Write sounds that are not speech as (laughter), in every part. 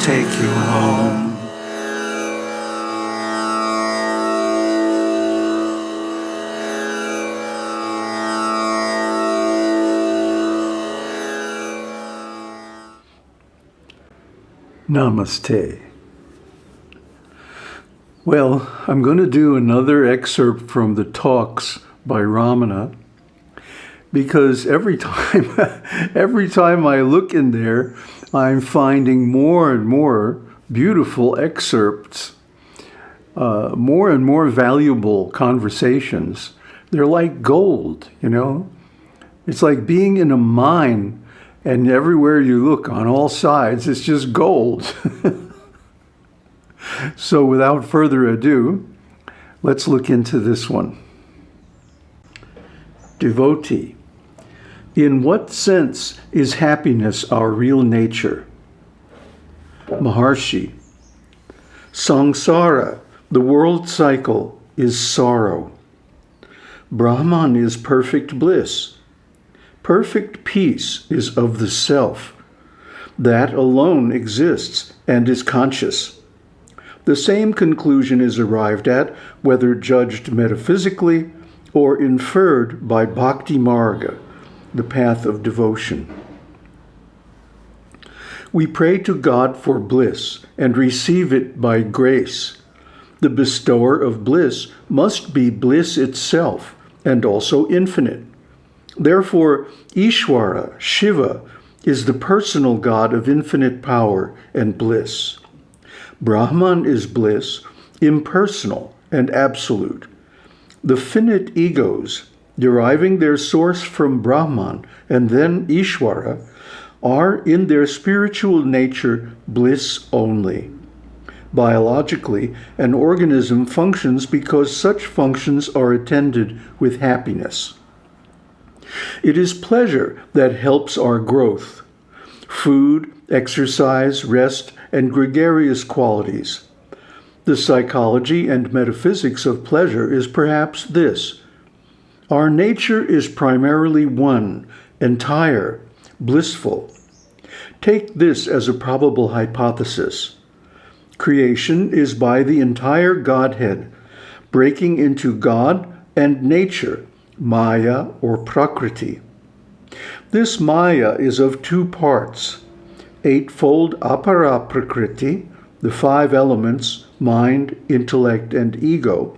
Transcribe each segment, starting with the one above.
take you home. Namaste. Well, I'm going to do another excerpt from the talks by Ramana because every time (laughs) every time I look in there, I'm finding more and more beautiful excerpts, uh, more and more valuable conversations. They're like gold, you know? It's like being in a mine and everywhere you look on all sides, it's just gold. (laughs) so without further ado, let's look into this one. Devotee. In what sense is happiness our real nature? Maharshi. Samsara, the world cycle, is sorrow. Brahman is perfect bliss. Perfect peace is of the self. That alone exists and is conscious. The same conclusion is arrived at, whether judged metaphysically or inferred by bhakti marga, the path of devotion. We pray to God for bliss and receive it by grace. The bestower of bliss must be bliss itself and also infinite. Therefore, Ishwara, Shiva, is the personal God of infinite power and bliss. Brahman is bliss, impersonal and absolute. The finite egos, deriving their source from Brahman and then Ishwara, are in their spiritual nature bliss only. Biologically, an organism functions because such functions are attended with happiness. It is pleasure that helps our growth. Food, exercise, rest, and gregarious qualities. The psychology and metaphysics of pleasure is perhaps this. Our nature is primarily one, entire, blissful. Take this as a probable hypothesis. Creation is by the entire Godhead, breaking into God and nature Maya or Prakriti. This Maya is of two parts, eightfold Apara Prakriti, the five elements, mind, intellect, and ego,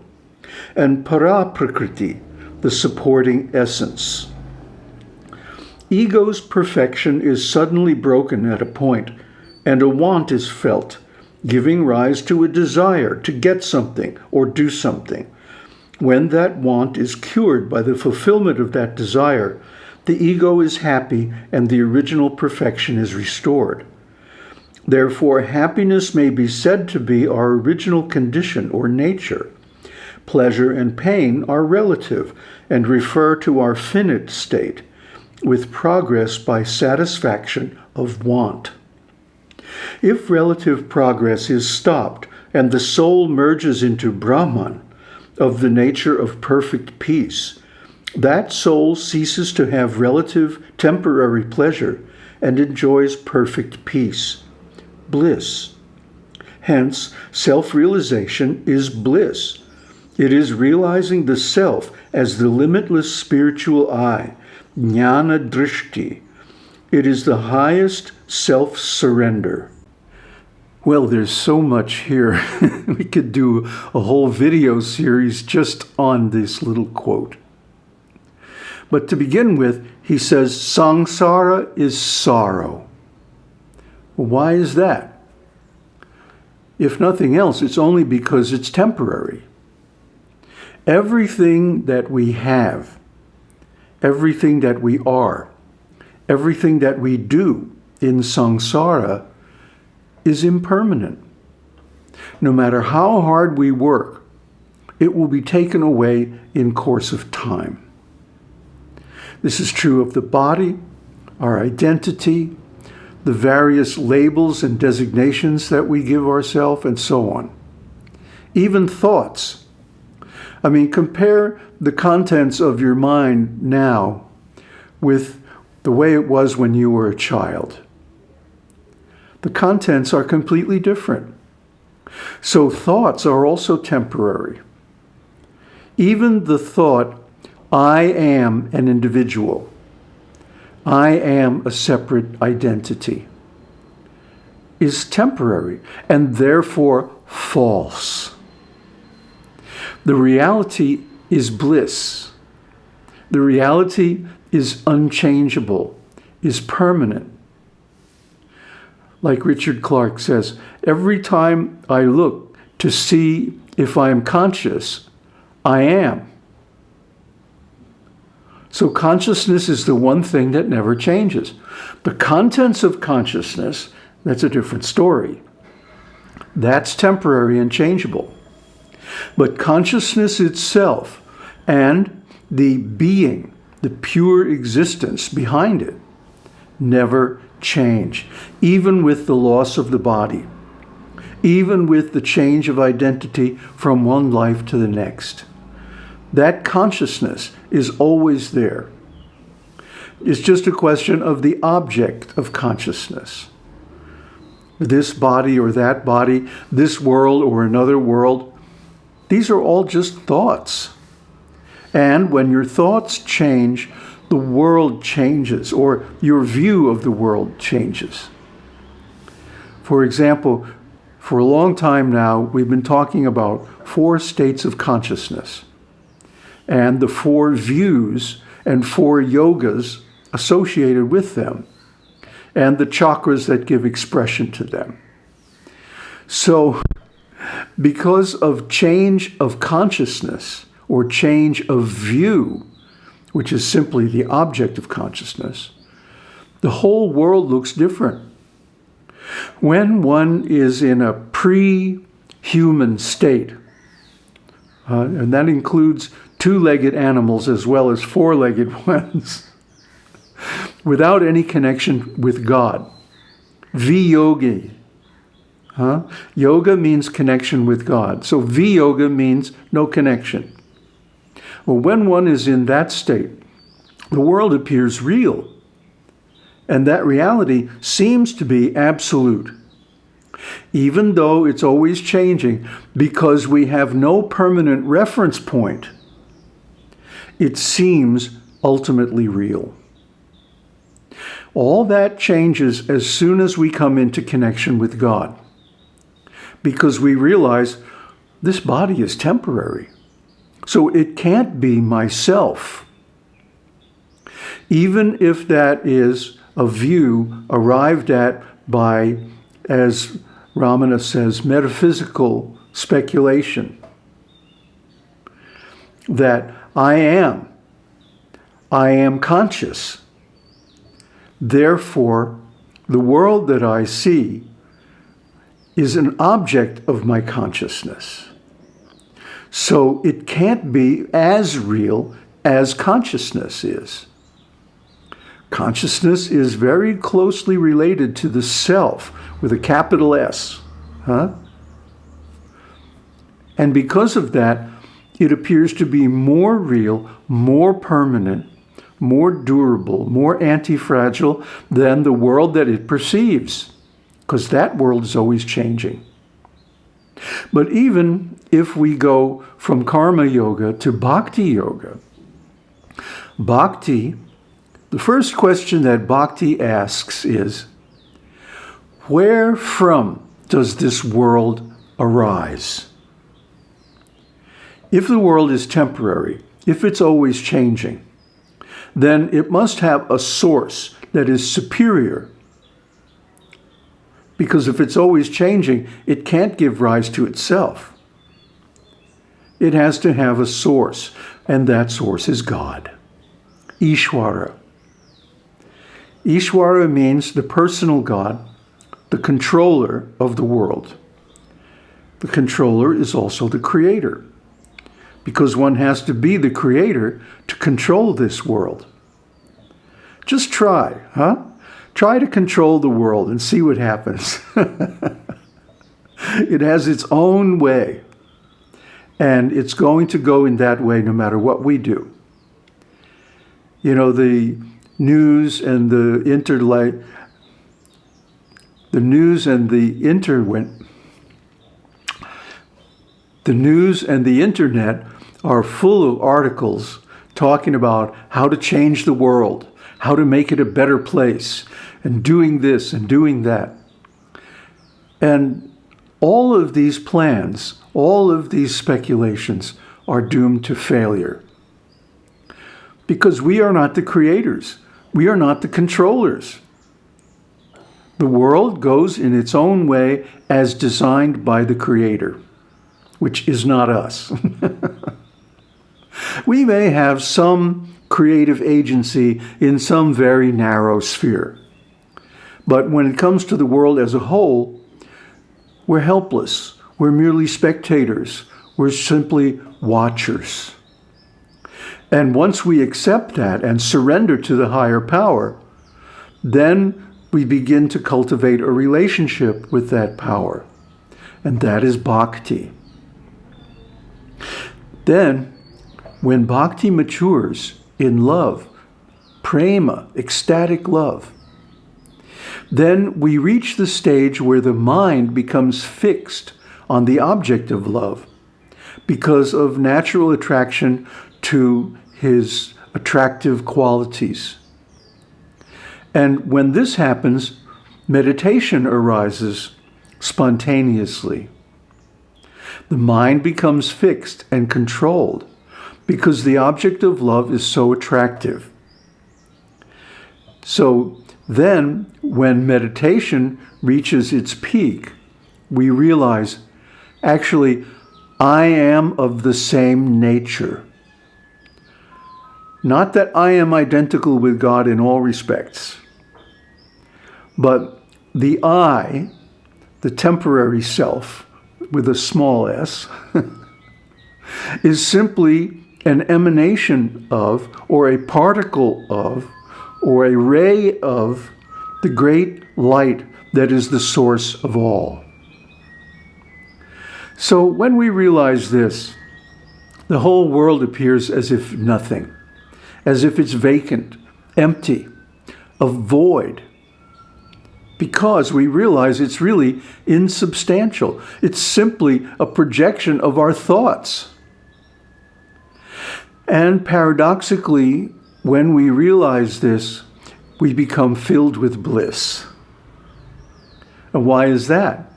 and Para Prakriti, the supporting essence. Ego's perfection is suddenly broken at a point, and a want is felt, giving rise to a desire to get something or do something. When that want is cured by the fulfillment of that desire, the ego is happy and the original perfection is restored. Therefore, happiness may be said to be our original condition or nature. Pleasure and pain are relative and refer to our finite state, with progress by satisfaction of want. If relative progress is stopped and the soul merges into Brahman, of the nature of perfect peace, that soul ceases to have relative temporary pleasure and enjoys perfect peace, bliss. Hence, self-realization is bliss. It is realizing the self as the limitless spiritual eye, jnana drishti. It is the highest self-surrender. Well, there's so much here. (laughs) we could do a whole video series just on this little quote. But to begin with, he says, Samsara is sorrow. Why is that? If nothing else, it's only because it's temporary. Everything that we have, everything that we are, everything that we do in samsara is impermanent. No matter how hard we work, it will be taken away in course of time. This is true of the body, our identity, the various labels and designations that we give ourselves, and so on. Even thoughts. I mean, compare the contents of your mind now with the way it was when you were a child. the contents are completely different. So thoughts are also temporary. Even the thought, I am an individual, I am a separate identity, is temporary and therefore false. The reality is bliss. The reality is unchangeable, is permanent. Like Richard Clark says, every time I look to see if I am conscious, I am. So consciousness is the one thing that never changes. The contents of consciousness, that's a different story. That's temporary and changeable. But consciousness itself and the being, the pure existence behind it, never change, even with the loss of the body, even with the change of identity from one life to the next. That consciousness is always there. It's just a question of the object of consciousness. This body or that body, this world or another world, these are all just thoughts. And when your thoughts change, the world changes or your view of the world changes. For example, for a long time now, we've been talking about four states of consciousness and the four views and four yogas associated with them and the chakras that give expression to them. So because of change of consciousness or change of view, which is simply the object of consciousness, the whole world looks different. When one is in a pre-human state, uh, and that includes two-legged animals as well as four-legged (laughs) ones, without any connection with God, viyogi, Huh? Yoga means connection with God. So V-yoga means no connection. Well, when one is in that state, the world appears real. And that reality seems to be absolute. Even though it's always changing because we have no permanent reference point, it seems ultimately real. All that changes as soon as we come into connection with God because we realize this body is temporary. So it can't be myself. Even if that is a view arrived at by, as Ramana says, metaphysical speculation. That I am. I am conscious. Therefore, the world that I see is an object of my consciousness. So it can't be as real as consciousness is. Consciousness is very closely related to the self with a capital S. Huh? And because of that, it appears to be more real, more permanent, more durable, more anti-fragile than the world that it perceives because that world is always changing. But even if we go from karma yoga to bhakti yoga, bhakti, the first question that bhakti asks is, where from does this world arise? If the world is temporary, if it's always changing, then it must have a source that is superior because if it's always changing, it can't give rise to itself. It has to have a source, and that source is God. Ishwara. Ishwara means the personal God, the controller of the world. The controller is also the creator, because one has to be the creator to control this world. Just try, huh? Try to control the world and see what happens. (laughs) it has its own way. And it's going to go in that way no matter what we do. You know, the news and the interlight, the news and the internet, the news and the internet are full of articles talking about how to change the world, how to make it a better place, and doing this and doing that. And all of these plans, all of these speculations are doomed to failure. Because we are not the creators. We are not the controllers. The world goes in its own way as designed by the Creator, which is not us. (laughs) we may have some creative agency in some very narrow sphere. But when it comes to the world as a whole, we're helpless. We're merely spectators. We're simply watchers. And once we accept that and surrender to the higher power, then we begin to cultivate a relationship with that power. And that is bhakti. Then, when bhakti matures in love, prema, ecstatic love, then we reach the stage where the mind becomes fixed on the object of love because of natural attraction to his attractive qualities. And when this happens, meditation arises spontaneously. The mind becomes fixed and controlled because the object of love is so attractive. So then, when meditation reaches its peak, we realize, actually, I am of the same nature. Not that I am identical with God in all respects, but the I, the temporary self, with a small s, (laughs) is simply an emanation of, or a particle of, or a ray of the great light that is the source of all. So when we realize this, the whole world appears as if nothing, as if it's vacant, empty, a void, because we realize it's really insubstantial. It's simply a projection of our thoughts. And paradoxically, when we realize this, we become filled with bliss. And why is that?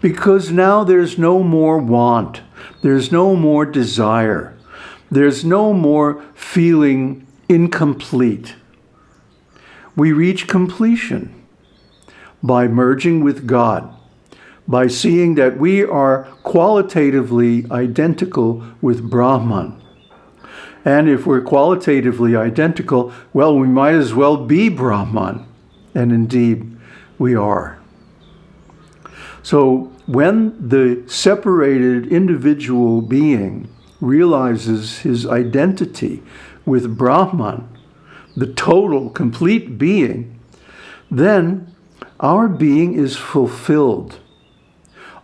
Because now there's no more want, there's no more desire, there's no more feeling incomplete. We reach completion by merging with God, by seeing that we are qualitatively identical with Brahman. And if we're qualitatively identical, well, we might as well be Brahman. And indeed, we are. So when the separated individual being realizes his identity with Brahman, the total, complete being, then our being is fulfilled.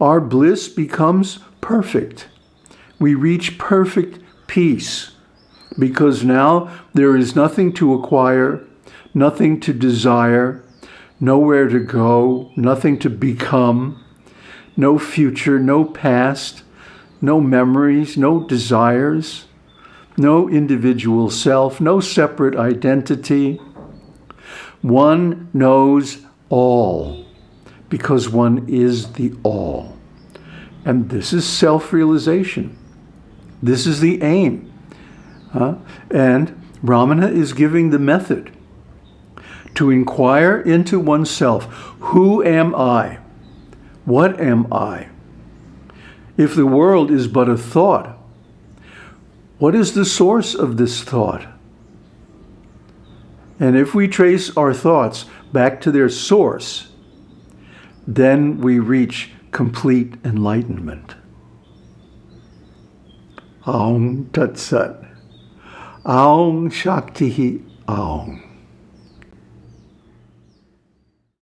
Our bliss becomes perfect. We reach perfect peace because now there is nothing to acquire, nothing to desire, nowhere to go, nothing to become, no future, no past, no memories, no desires, no individual self, no separate identity. One knows all because one is the all. And this is self-realization. This is the aim. Huh? And Ramana is giving the method to inquire into oneself. Who am I? What am I? If the world is but a thought, what is the source of this thought? And if we trace our thoughts back to their source, then we reach complete enlightenment. Aum Tat Sat. Aum Shakti Aum.